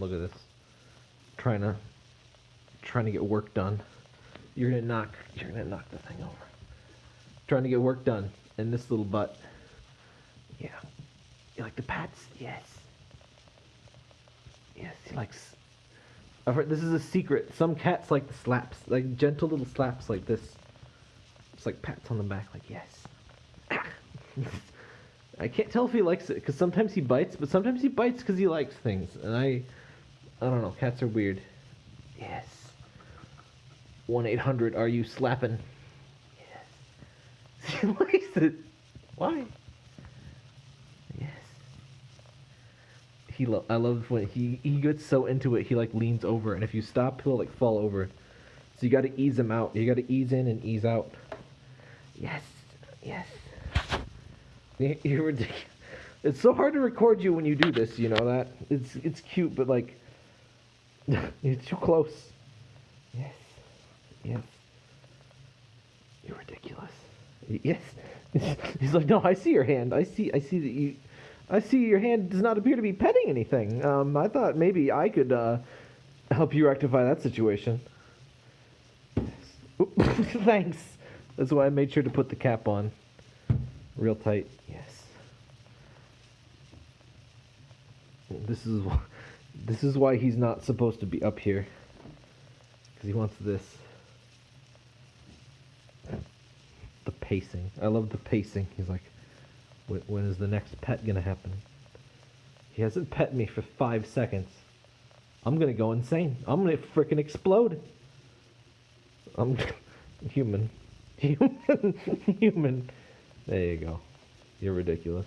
Look at this. Trying to trying to get work done. You're gonna knock you're gonna knock the thing over. Trying to get work done. And this little butt. Yeah. You like the pats? Yes. Yes, he likes I've heard this is a secret. Some cats like the slaps, like gentle little slaps like this. It's like pats on the back, like yes. I can't tell if he likes it because sometimes he bites, but sometimes he bites because he likes things, and I, I don't know. Cats are weird. Yes. One eight hundred. Are you slapping? Yes. he likes it. Why? Yes. He lo- I love when he he gets so into it. He like leans over, and if you stop, he'll like fall over. So you got to ease him out. You got to ease in and ease out. Yes. Yes. You're ridiculous. It's so hard to record you when you do this. You know that it's it's cute, but like you're too close. Yes, yes. You're ridiculous. Yes. He's like, no, I see your hand. I see. I see that you. I see your hand does not appear to be petting anything. Um, I thought maybe I could uh, help you rectify that situation. Thanks. That's why I made sure to put the cap on. Real tight. Yes. This is this is why he's not supposed to be up here. Cuz he wants this. The pacing. I love the pacing. He's like when, is the next pet to happen? He hasn't pet me for 5 seconds. I'm to go insane. I'm to freaking explode. I'm human. Human. Human. There you go. You're ridiculous.